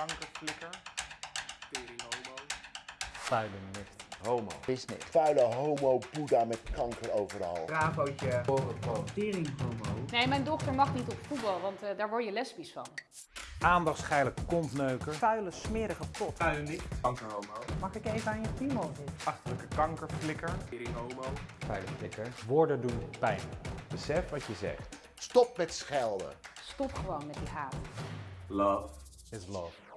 kankerflikker. Tering. Vuile nicht. Homo. Business. Vuile homo boeddha met kanker overal. Bravootje. Tering homo. Nee, mijn dochter mag niet op voetbal, want eh, daar word je lesbisch van. Aandachtsgeile kontneuker. vuile, smerige pot. Vuile nicht. Kankerhomo. Mag ik even aan je piemel zitten? Achterlijke kankerflikker. Tering homo. Vuile flikker. Woorden doen pijn. Besef wat je zegt. Stop met schelden. Stop gewoon met die haat. Love. Is love.